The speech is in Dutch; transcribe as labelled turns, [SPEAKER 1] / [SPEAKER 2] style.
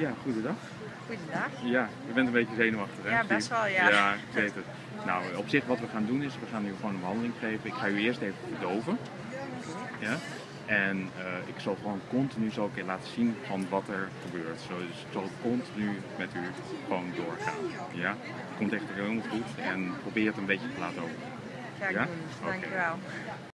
[SPEAKER 1] Ja, goedendag.
[SPEAKER 2] Goedendag.
[SPEAKER 1] Ja, je bent een beetje zenuwachtig, hè?
[SPEAKER 2] Ja, best wel, ja.
[SPEAKER 1] Ja, ik weet het. Nou, op zich wat we gaan doen is, we gaan u gewoon een behandeling geven. Ik ga u eerst even verdoven. Ja? En eh, ik zal gewoon continu zo een keer laten zien van wat er gebeurt. Zo, dus ik zal continu met u gewoon doorgaan. Ja? Het komt echt helemaal goed en probeer het een beetje te laten over.
[SPEAKER 2] Kijk,
[SPEAKER 1] Ja?
[SPEAKER 2] Dankjewel.